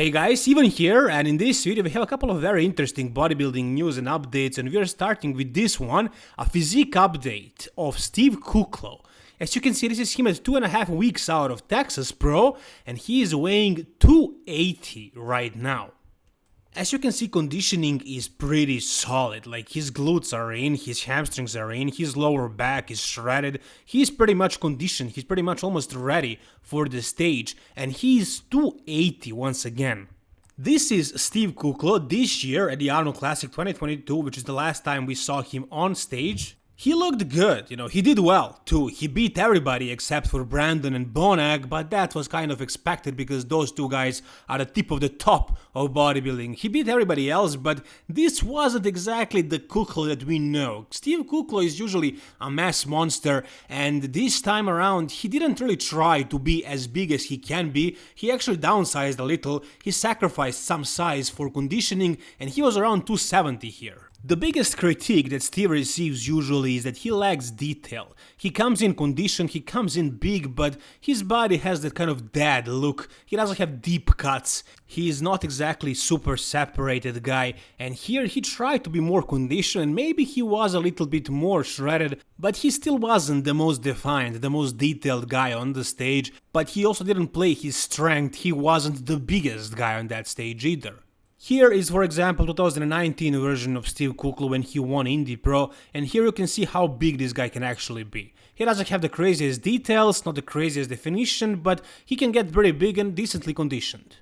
Hey guys, Ivan here and in this video we have a couple of very interesting bodybuilding news and updates and we are starting with this one, a physique update of Steve Kuclo. As you can see this is him at two and a half weeks out of Texas Pro and he is weighing 280 right now. As you can see, conditioning is pretty solid, like his glutes are in, his hamstrings are in, his lower back is shredded, he's pretty much conditioned, he's pretty much almost ready for the stage, and he's 280 once again. This is Steve Kuclo this year at the Arnold Classic 2022, which is the last time we saw him on stage, he looked good, you know, he did well too. He beat everybody except for Brandon and Bonac, but that was kind of expected because those two guys are the tip of the top of bodybuilding. He beat everybody else, but this wasn't exactly the Kuclo that we know. Steve Kuclo is usually a mass monster, and this time around he didn't really try to be as big as he can be. He actually downsized a little, he sacrificed some size for conditioning, and he was around 270 here. The biggest critique that Steve receives usually is that he lacks detail. He comes in condition, he comes in big, but his body has that kind of dead look. He doesn't have deep cuts. He is not exactly super separated guy, and here he tried to be more conditioned maybe he was a little bit more shredded, but he still wasn't the most defined, the most detailed guy on the stage, but he also didn't play his strength, he wasn't the biggest guy on that stage either. Here is for example 2019 version of Steve Kuclo when he won Indy Pro and here you can see how big this guy can actually be. He doesn't have the craziest details, not the craziest definition, but he can get very big and decently conditioned.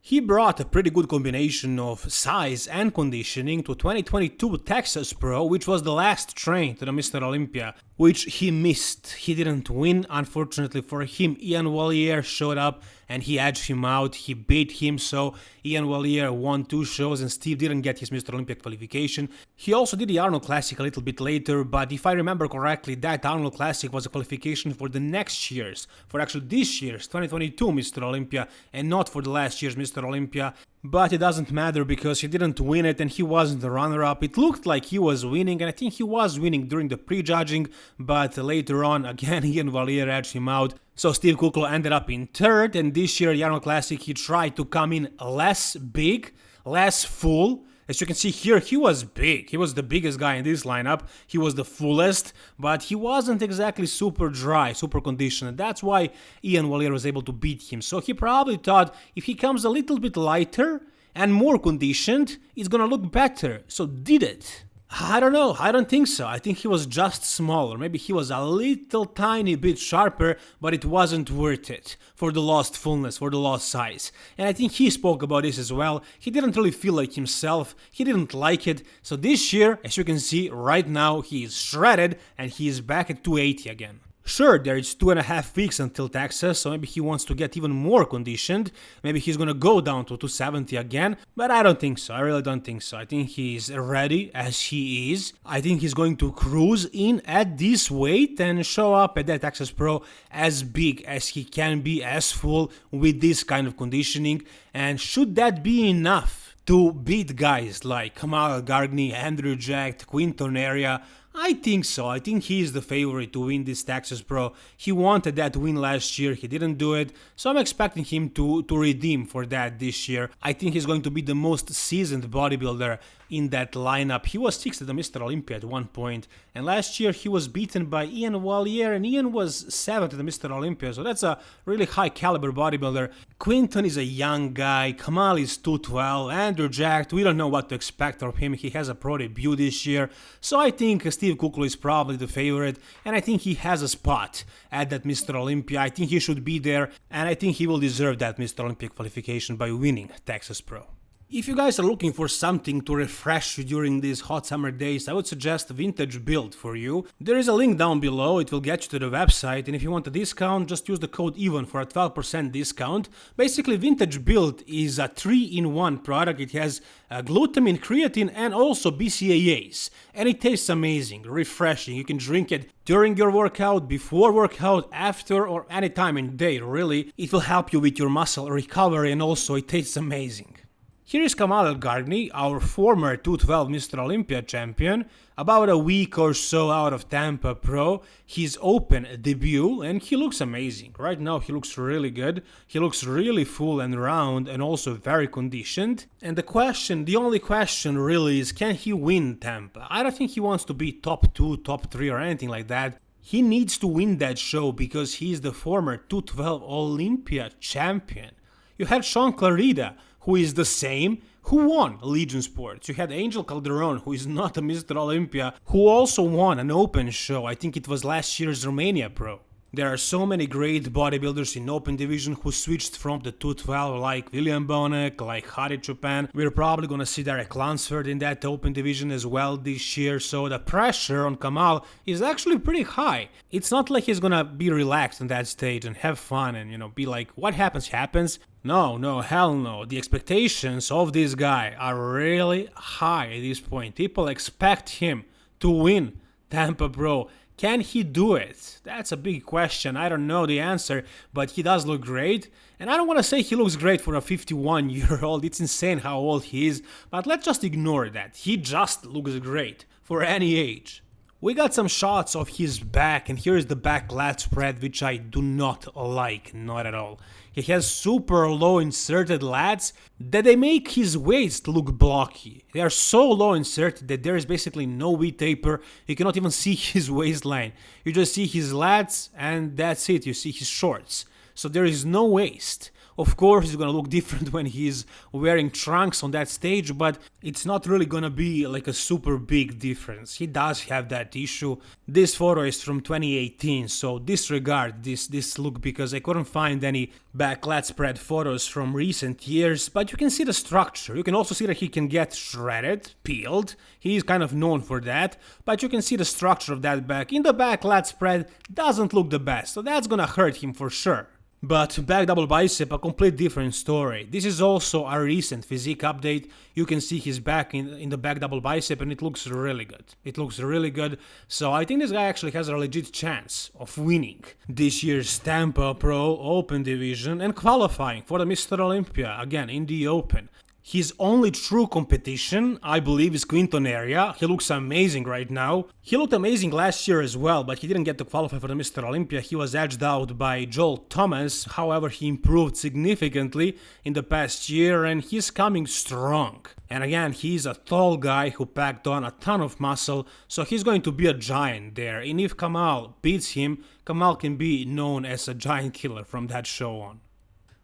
He brought a pretty good combination of size and conditioning to 2022 Texas Pro, which was the last train to the Mr. Olympia, which he missed. He didn't win, unfortunately for him. Iain Valliere showed up and he edged him out, he beat him, so Iain Valliere won two shows and Steve didn't get his Mr. Olympia qualification. He also did the Arnold Classic a little bit later, but if I remember correctly, that Arnold Classic was a qualification for the next year's, for actually this year's 2022 Mr. Olympia, and not for the last year's Mr. Olympia. But it doesn't matter because he didn't win it and he wasn't the runner-up. It looked like he was winning and I think he was winning during the prejudging, but later on again Iain Valliere edged him out. So Steve Kuclo ended up in third and this year Arnold Classic he tried to come in less big, less full, as you can see here, he was big. He was the biggest guy in this lineup. He was the fullest, but he wasn't exactly super dry, super conditioned. That's why Iain Valliere was able to beat him. So he probably thought if he comes a little bit lighter and more conditioned, it's gonna look better. So did it. I don't know, I don't think so. I think he was just smaller. Maybe he was a little tiny bit sharper, but it wasn't worth it for the lost fullness, for the lost size. And I think he spoke about this as well. He didn't really feel like himself, he didn't like it. So this year, as you can see right now, he is shredded and he is back at 280 again. Sure, there is two and a half weeks until Texas, so maybe he wants to get even more conditioned. Maybe he's gonna go down to 270 again, but I don't think so. I really don't think so. I think he's ready as he is. I think he's going to cruise in at this weight and show up at that Texas Pro as big as he can be, as full with this kind of conditioning. And should that be enough to beat guys like Kamal Elgargni, Andrew Jack, Quinton Eriya? I think so. I think he is the favorite to win this Texas Pro. He wanted that win last year, he didn't do it, so I'm expecting him to, to redeem for that this year. I think he's going to be the most seasoned bodybuilder in that lineup. He was sixth at the Mr. Olympia at one point. and last year he was beaten by Iain Valliere, and Iain was seventh at the Mr. Olympia, so that's a really high caliber bodybuilder. Quinton is a young guy, Kamal is 212, Andrew Jack, we don't know what to expect from him, he has a pro debut this year, so I think Steve Kuclo is probably the favorite, and I think he has a spot at that Mr. Olympia. I think he should be there, and I think he will deserve that Mr. Olympia qualification by winning Texas Pro. If you guys are looking for something to refresh you during these hot summer days, I would suggest Vintage Build for you. There is a link down below, it will get you to the website, and if you want a discount, just use the code EVEN for a 12% discount. Basically, Vintage Build is a 3-in-1 product, it has uh, glutamine, creatine, and also BCAAs. And it tastes amazing, refreshing, you can drink it during your workout, before workout, after, or any time in the day, really. It will help you with your muscle recovery, and also it tastes amazing. Here is Kamal El our former 212 Mr. Olympia champion, about a week or so out of Tampa Pro, his open debut, and he looks amazing. Right now, he looks really good. He looks really full and round and also very conditioned. And the question, the only question really is can he win Tampa? I don't think he wants to be top 2, top 3 or anything like that. He needs to win that show because he is the former 212 Olympia champion. You had Shaun Clarida, who is the same, who won Legion Sports. You had Angel Calderon, who is not a Mr. Olympia, who also won an open show. I think it was last year's Romania Pro. There are so many great bodybuilders in open division who switched from the 212 like William Bonac, like Hadi Choopan. We're probably gonna see Derek Lunsford in that open division as well this year, so the pressure on Kamal is actually pretty high. It's not like he's gonna be relaxed on that stage and have fun and you know be like what happens happens. No, no, hell no. The expectations of this guy are really high at this point. People expect him to win Tampa Pro can he do it? That's a big question. I don't know the answer, but he does look great. And I don't want to say he looks great for a 51 year old. It's insane how old he is, but let's just ignore that. He just looks great for any age. We got some shots of his back and here is the back lat spread which I do not like, not at all. He has super low inserted lats that they make his waist look blocky. They are so low inserted that there is basically no V taper, you cannot even see his waistline. You just see his lats and that's it, you see his shorts. So there is no waist. Of course, it's gonna look different when he's wearing trunks on that stage, but it's not really gonna be like a super big difference. He does have that issue. This photo is from 2018, so disregard this, this look because I couldn't find any back lat spread photos from recent years, but you can see the structure. You can also see that he can get shredded, peeled. He is kind of known for that, but you can see the structure of that back. In the back lat spread doesn't look the best, so that's gonna hurt him for sure. But back double bicep, a complete different story. This is also a recent physique update. You can see his back in, in the back double bicep and it looks really good. It looks really good. So I think this guy actually has a legit chance of winning this year's Tampa Pro Open Division and qualifying for the Mr. Olympia again in the Open. His only true competition, I believe, is Quinton Eriya. He looks amazing right now. He looked amazing last year as well, but he didn't get to qualify for the Mr. Olympia. He was edged out by Joel Thomas. However, he improved significantly in the past year and he's coming strong. And again, he's a tall guy who packed on a ton of muscle, so he's going to be a giant there. And if Kamal beats him, Kamal can be known as a giant killer from that show on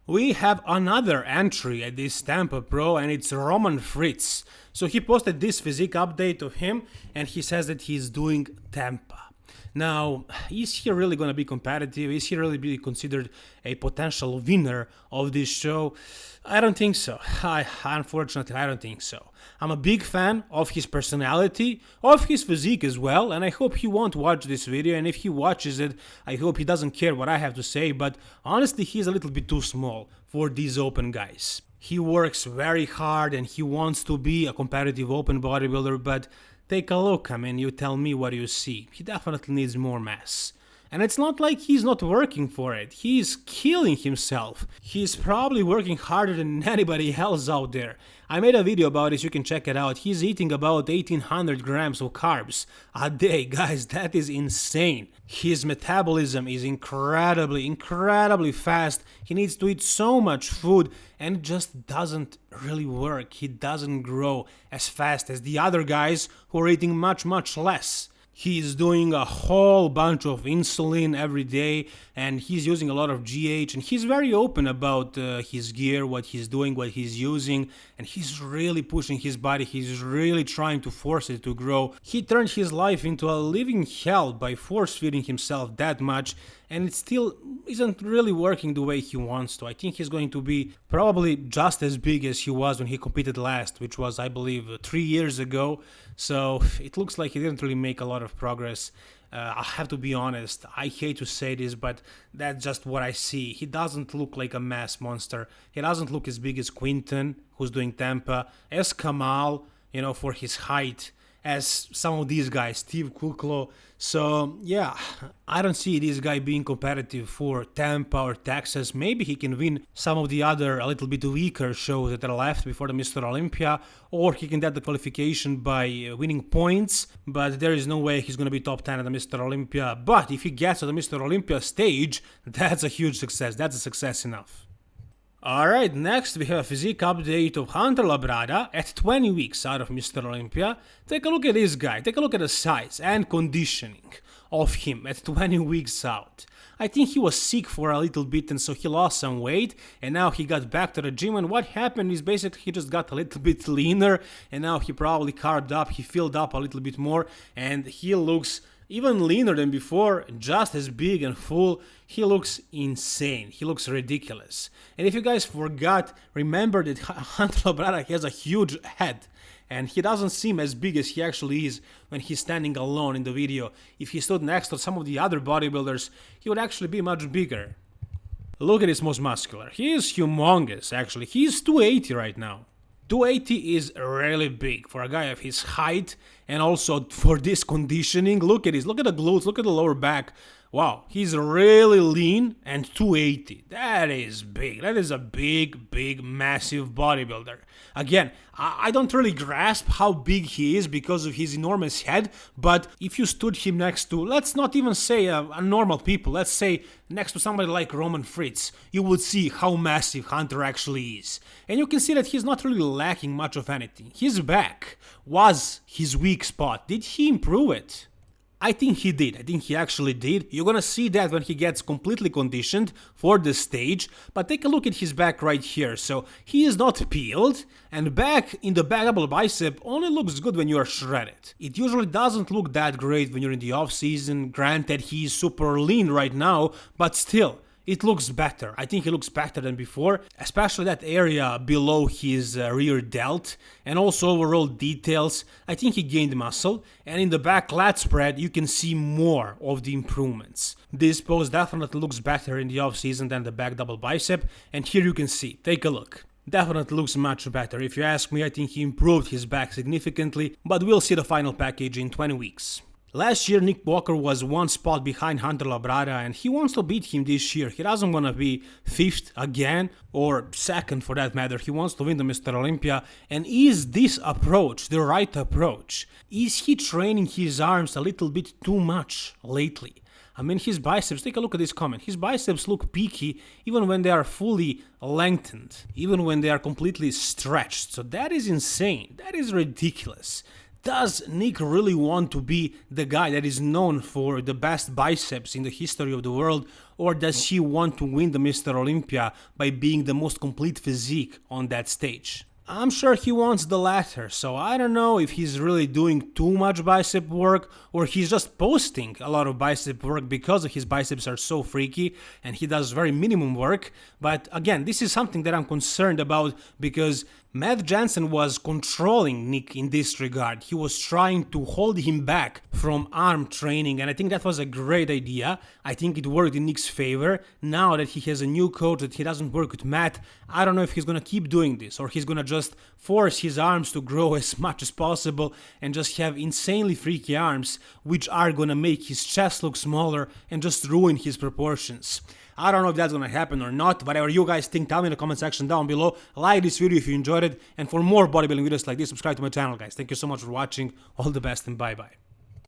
we have another entry at this Tampa Pro and it's Roman Fritz. So he posted this physique update of him and he says that he's doing Tampa. Now, is he really going to be competitive? Is he really be considered a potential winner of this show? I don't think so. I unfortunately I don't think so. I'm a big fan of his personality, of his physique as well, and I hope he won't watch this video and if he watches it, I hope he doesn't care what I have to say, but honestly he's a little bit too small for these open guys. He works very hard and he wants to be a competitive open bodybuilder, but Take a look, I mean, you tell me what you see. He definitely needs more mass. And it's not like he's not working for it, he's killing himself. He's probably working harder than anybody else out there. I made a video about this, you can check it out. He's eating about 1800 grams of carbs a day, guys, that is insane. His metabolism is incredibly, incredibly fast. He needs to eat so much food and it just doesn't really work. He doesn't grow as fast as the other guys who are eating much, much less he's doing a whole bunch of insulin every day and he's using a lot of GH and he's very open about uh, his gear, what he's doing, what he's using and he's really pushing his body, he's really trying to force it to grow. He turned his life into a living hell by force feeding himself that much and it still isn't really working the way he wants to. I think he's going to be probably just as big as he was when he competed last, which was, I believe, three years ago. So it looks like he didn't really make a lot of progress. Uh, I have to be honest, I hate to say this, but that's just what I see. He doesn't look like a mass monster. He doesn't look as big as Quinton, who's doing Tampa, as Kamal, you know, for his height as some of these guys, Steve Kuclo. So yeah, I don't see this guy being competitive for Tampa or Texas. Maybe he can win some of the other a little bit weaker shows that are left before the Mr. Olympia, or he can get the qualification by uh, winning points. But there is no way he's going to be top 10 at the Mr. Olympia. But if he gets to the Mr. Olympia stage, that's a huge success. That's a success enough. Alright, next we have a physique update of Hunter Labrada at 20 weeks out of Mr. Olympia. Take a look at this guy, take a look at the size and conditioning of him at 20 weeks out. I think he was sick for a little bit and so he lost some weight and now he got back to the gym and what happened is basically he just got a little bit leaner and now he probably carved up, he filled up a little bit more and he looks even leaner than before, just as big and full, he looks insane, he looks ridiculous. And if you guys forgot, remember that Hunter Labrada has a huge head, and he doesn't seem as big as he actually is when he's standing alone in the video. If he stood next to some of the other bodybuilders, he would actually be much bigger. Look at his most muscular. He is humongous, actually. He's 280 right now. 280 is really big for a guy of his height and also for this conditioning. Look at this, look at the glutes, look at the lower back. Wow, he's really lean and 280. That is big. That is a big, big, massive bodybuilder. Again, I don't really grasp how big he is because of his enormous head, but if you stood him next to, let's not even say a, a normal people, let's say next to somebody like Roman Fritz, you would see how massive Hunter actually is. And you can see that he's not really lacking much of anything. His back was his weak spot. Did he improve it? I think he did, I think he actually did. You're gonna see that when he gets completely conditioned for the stage, but take a look at his back right here. So he is not peeled, and back in the back double bicep only looks good when you are shredded. It usually doesn't look that great when you're in the off season, granted he's super lean right now, but still, it looks better. I think it looks better than before, especially that area below his uh, rear delt and also overall details. I think he gained muscle and in the back lat spread you can see more of the improvements. This pose definitely looks better in the off season than the back double bicep and here you can see, take a look definitely looks much better. If you ask me, I think he improved his back significantly, but we'll see the final package in 20 weeks. Last year Nick Walker was one spot behind Hunter Labrada and he wants to beat him this year. He doesn't want to be fifth again or second for that matter. He wants to win the Mr. Olympia. And is this approach the right approach? Is he training his arms a little bit too much lately? I mean, his biceps, take a look at this comment. His biceps look peaky even when they are fully lengthened, even when they are completely stretched. So that is insane. That is ridiculous. Does Nick really want to be the guy that is known for the best biceps in the history of the world, or does he want to win the Mr. Olympia by being the most complete physique on that stage? I'm sure he wants the latter, so I don't know if he's really doing too much bicep work or he's just posting a lot of bicep work because his biceps are so freaky and he does very minimum work. But again, this is something that I'm concerned about because Matt Jansen was controlling Nick in this regard. He was trying to hold him back from arm training, and I think that was a great idea. I think it worked in Nick's favor. Now that he has a new coach, that he doesn't work with Matt, I don't know if he's gonna keep doing this or he's gonna just force his arms to grow as much as possible and just have insanely freaky arms, which are gonna make his chest look smaller and just ruin his proportions. I don't know if that's gonna happen or not. Whatever you guys think, tell me in the comment section down below. Like this video if you enjoyed it. And for more bodybuilding videos like this, subscribe to my channel, guys. Thank you so much for watching. All the best and bye-bye.